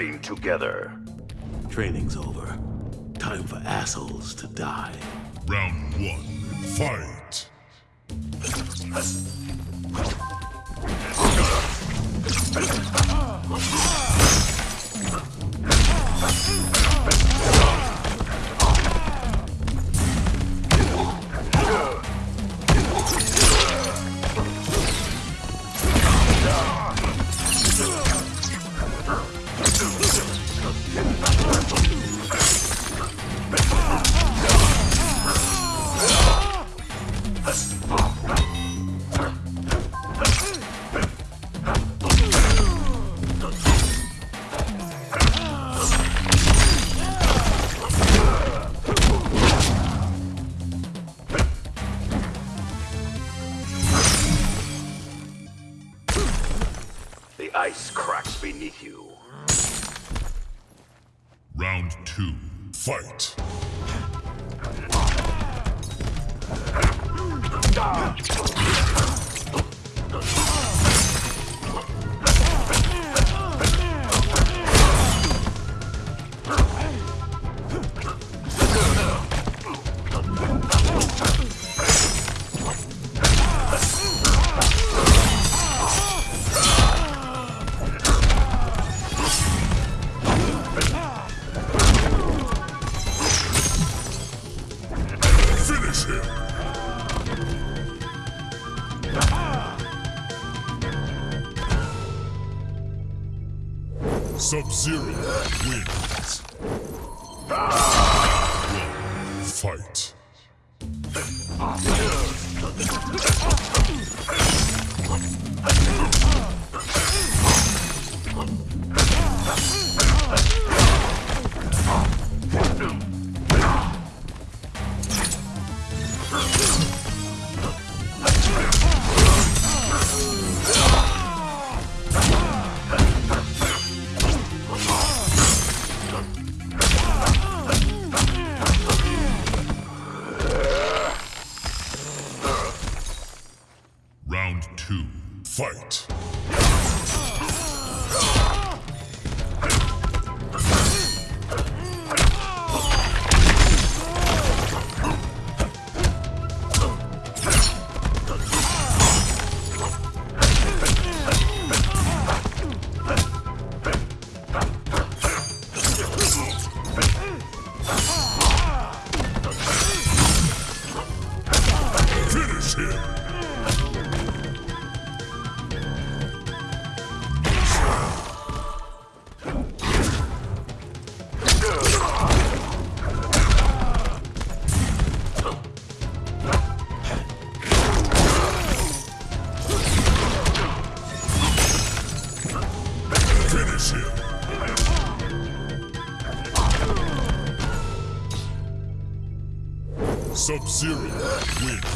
train together. Training's over. Time for assholes to die. Round one, fight! Ice cracks beneath you. Round two, fight! Finish Sub-Zero wins.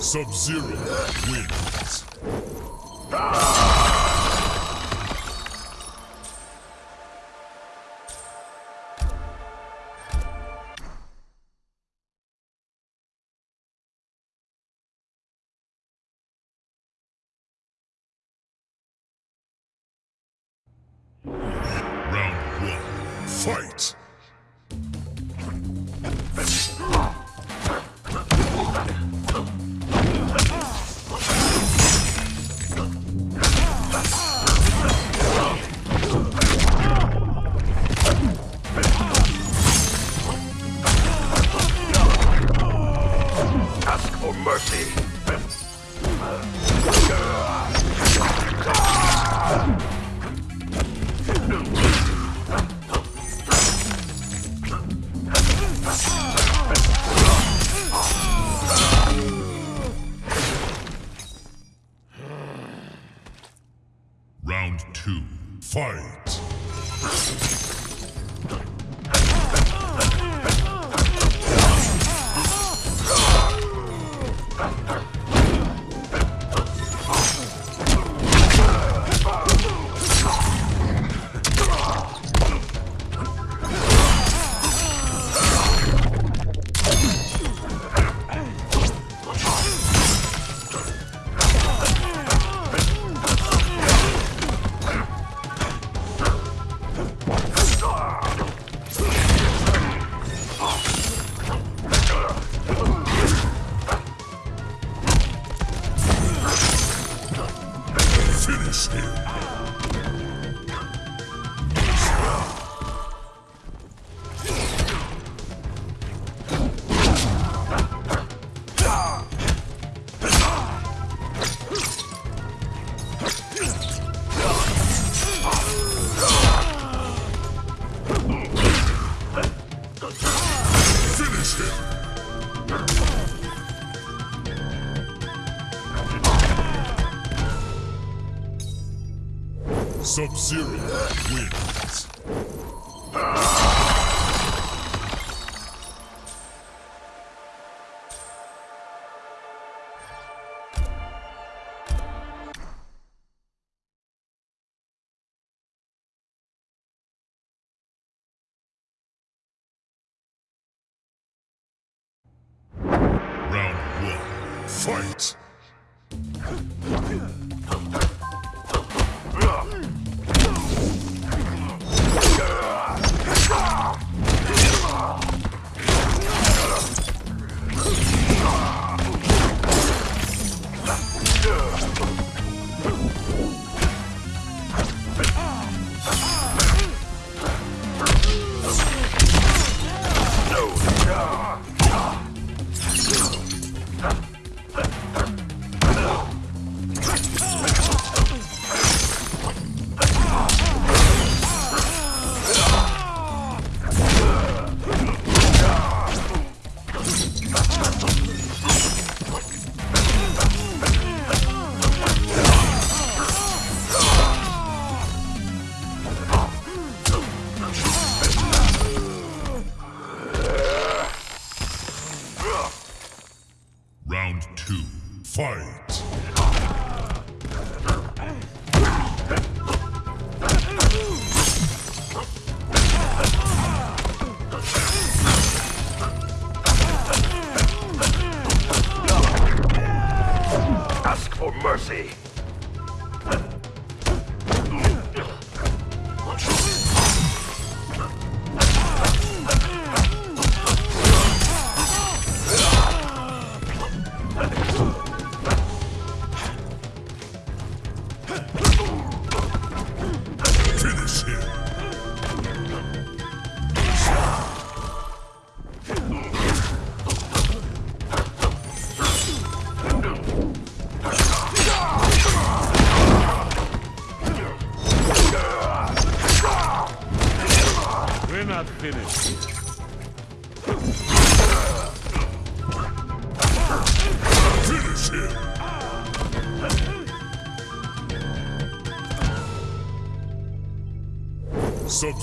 Sub-Zero wins. Round Sub-Zero wins. Round one. Fight!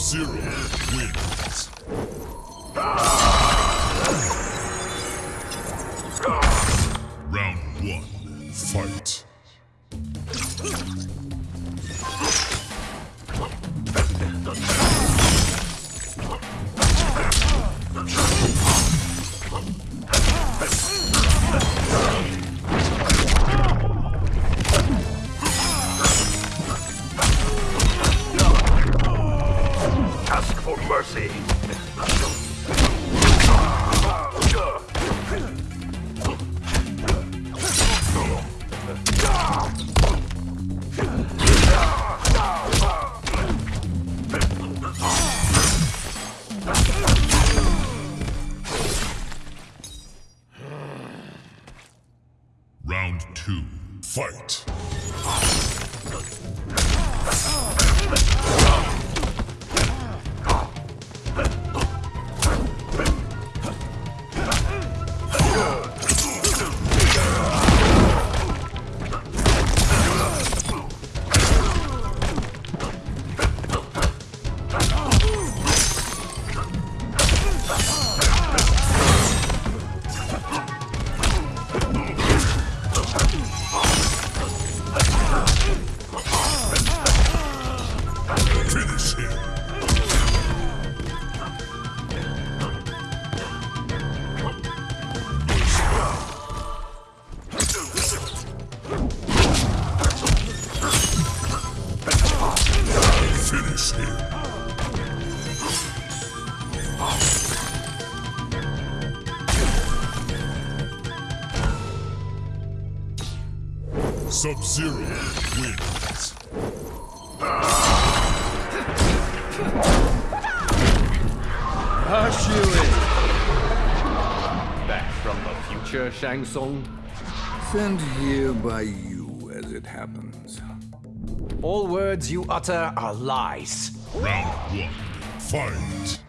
zero. Finish him. Sub-Zero. Shang Tsung? Sent here by you, as it happens. All words you utter are lies. Round one. Fight!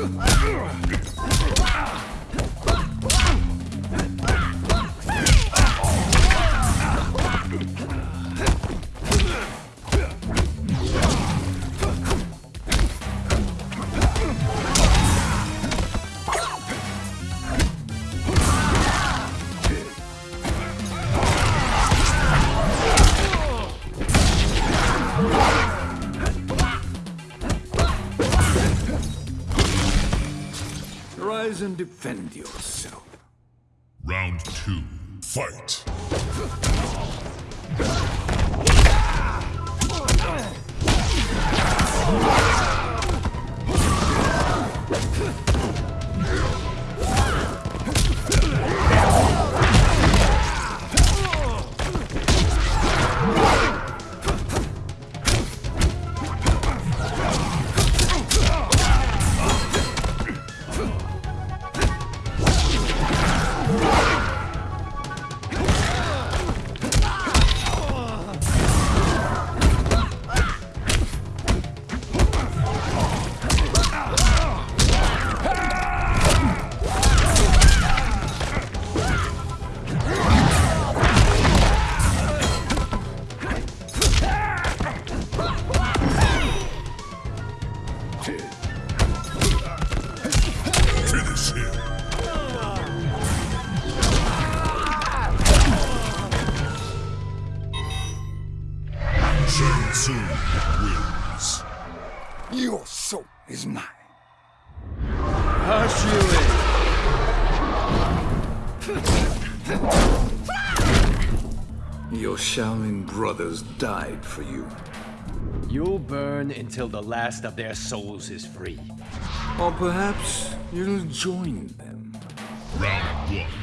Ugh! incendios. You'll burn until the last of their souls is free. Or perhaps you'll join them. Round one.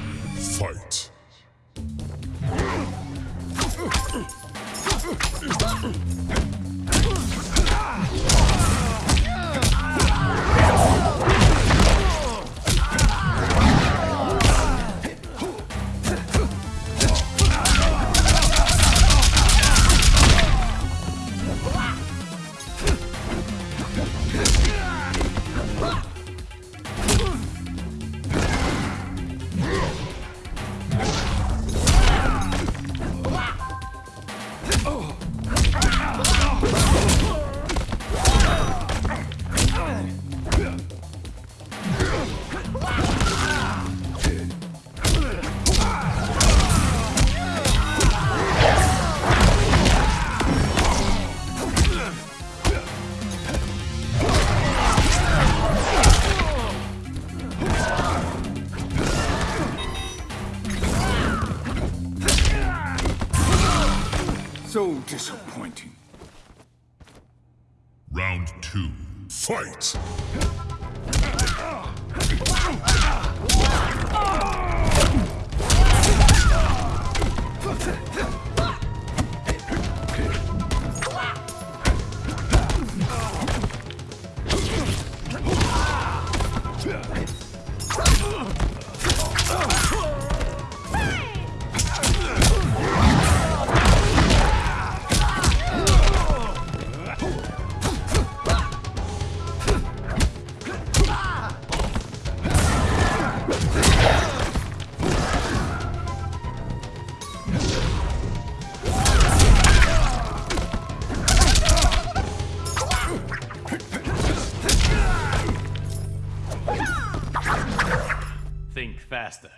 Faster.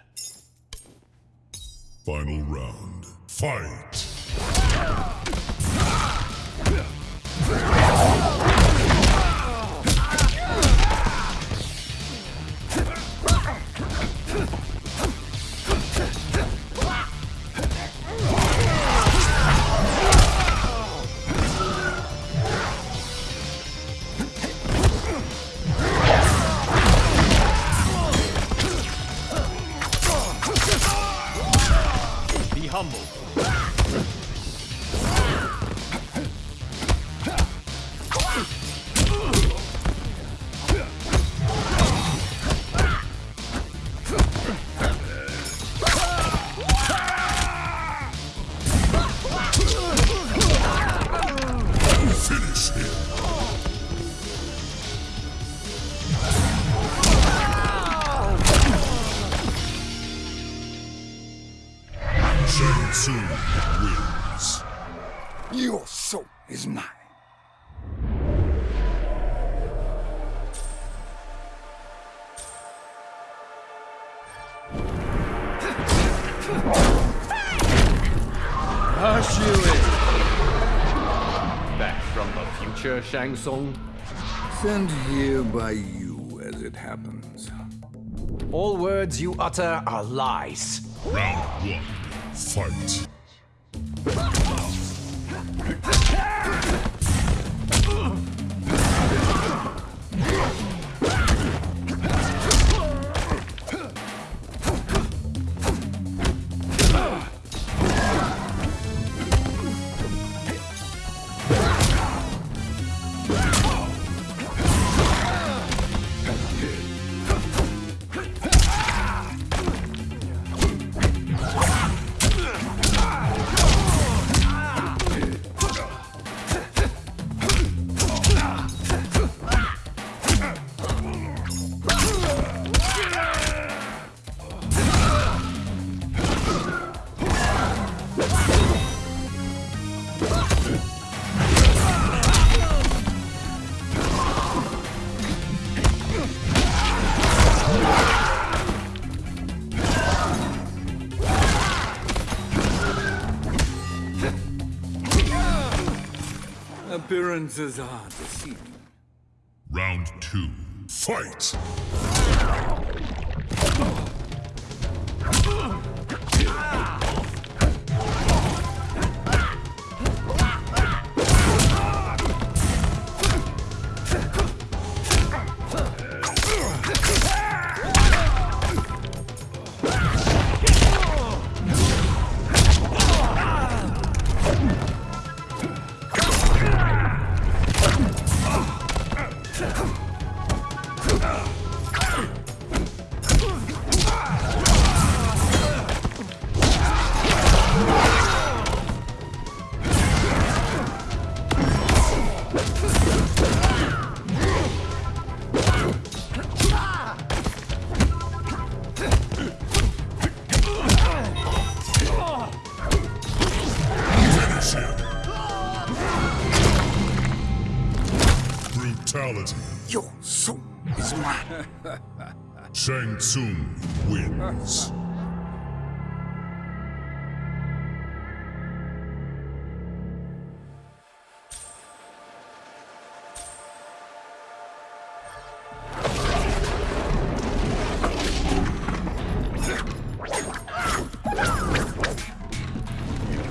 Final round. Fight. Your soul is mine. Hush you in. Back from the future, Shang Tsung. Sent here by you, as it happens. All words you utter are lies. Round one. Fight. Appearances are deceiving. Round two. Fight. Shang Tsung wins.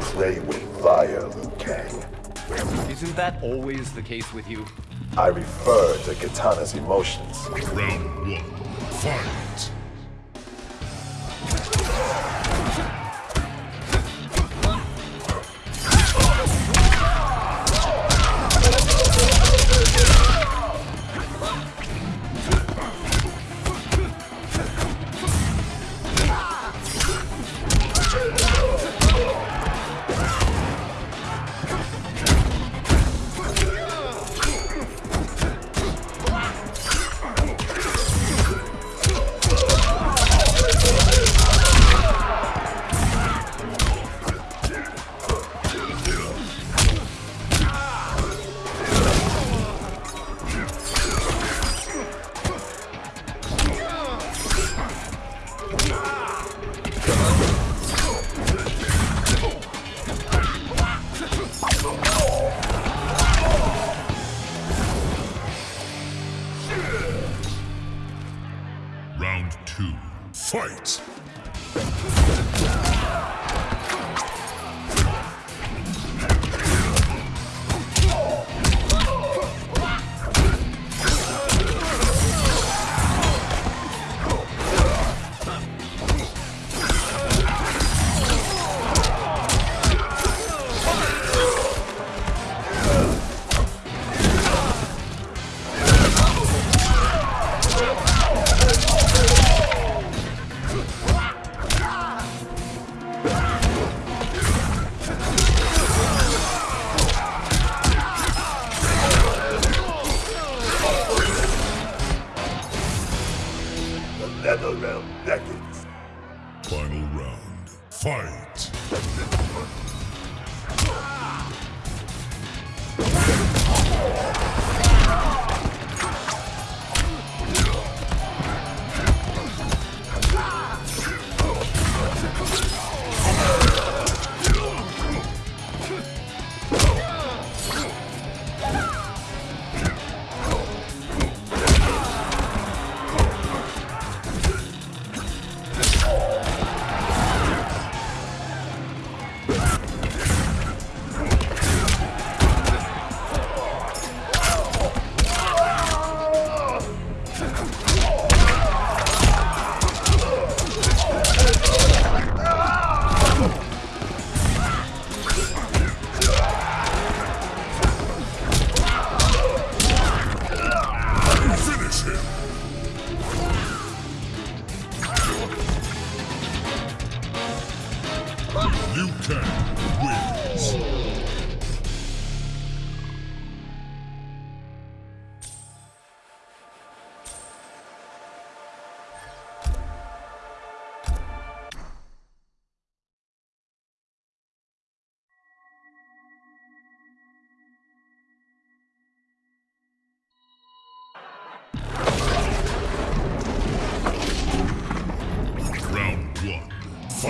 Play with fire, Liu Kang. Isn't that always the case with you? I refer to Katana's emotions. Round one. Fight.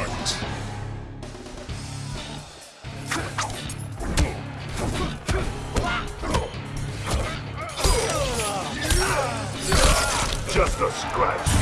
Fight. Just a scratch.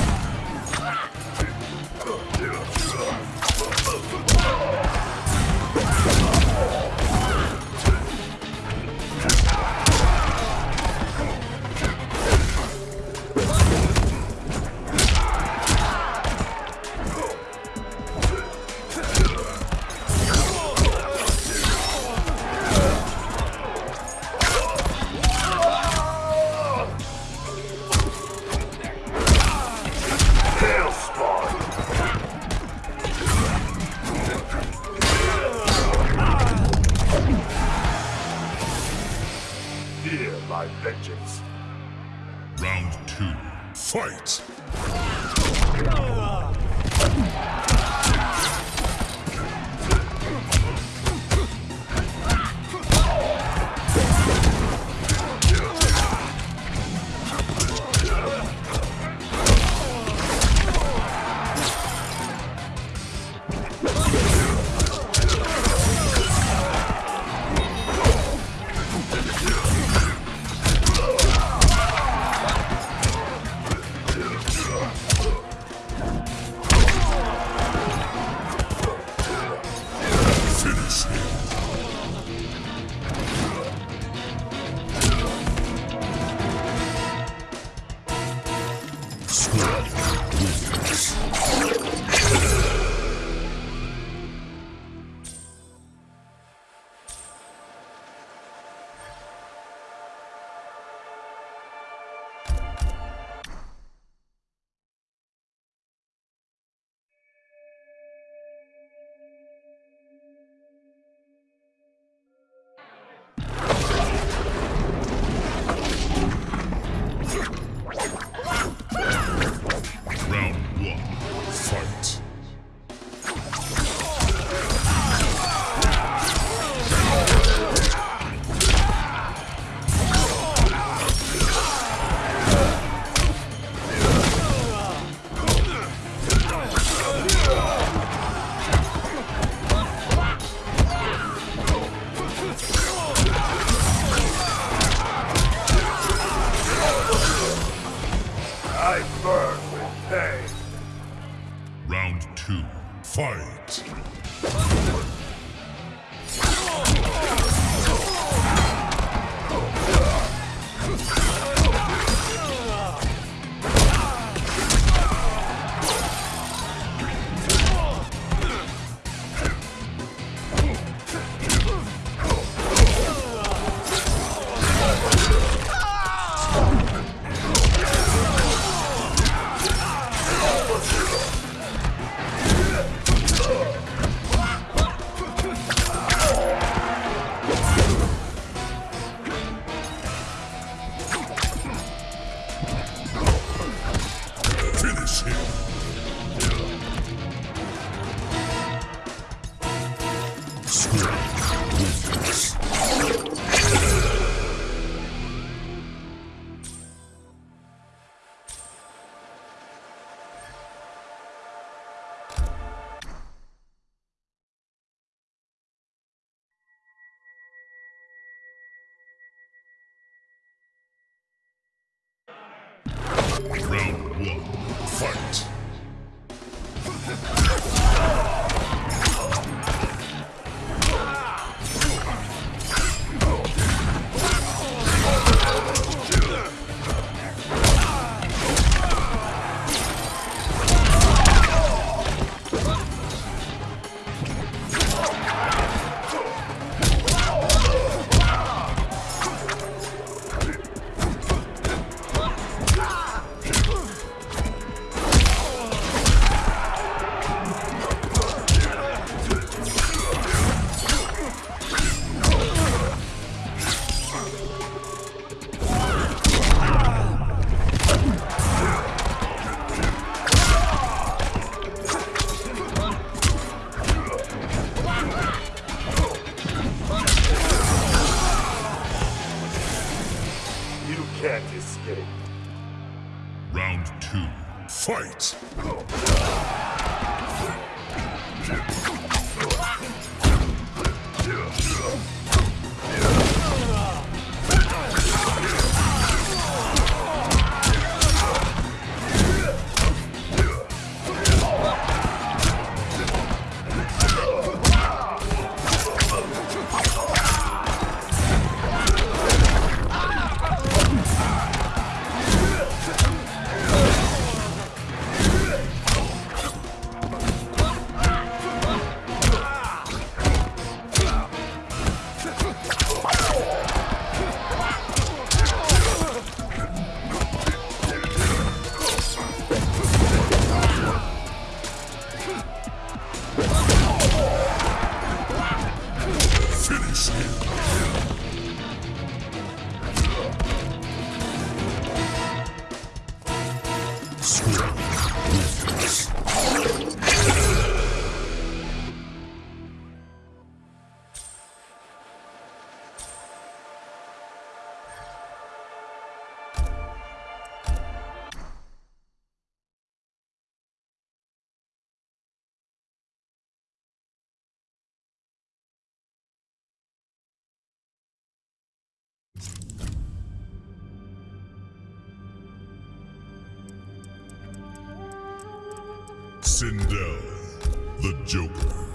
Fight! Round one, fight! Sindel, the Joker.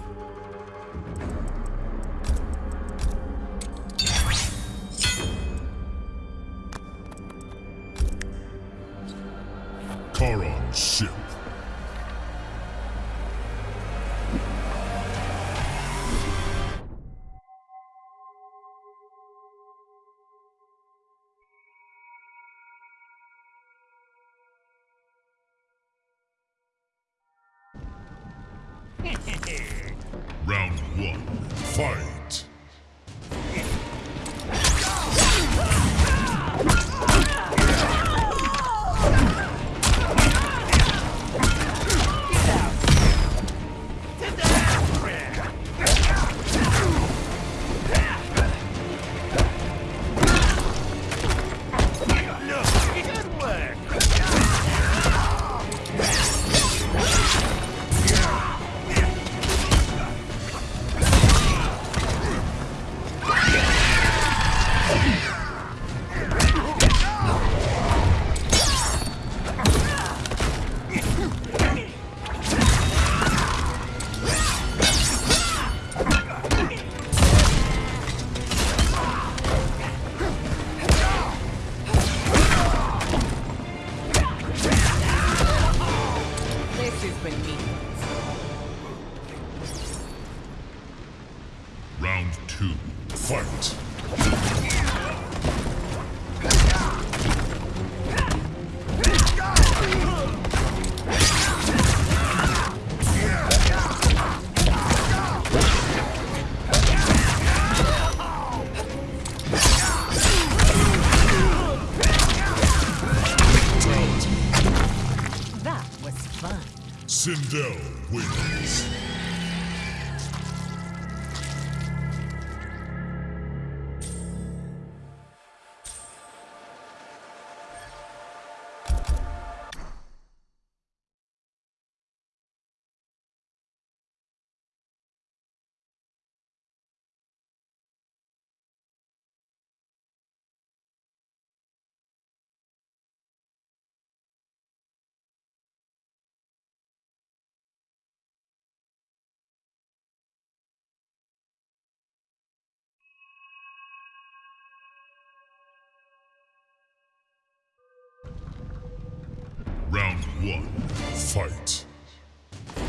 One, fight!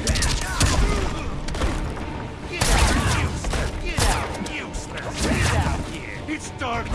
Get out, useless! Get out here! It's dark.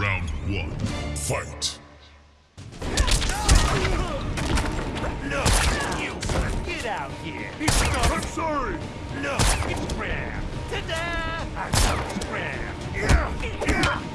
Round one. Fight. No, you. Get out here. I'm sorry. No, it's rare. Ta-da! I'm sorry, rare. Yeah.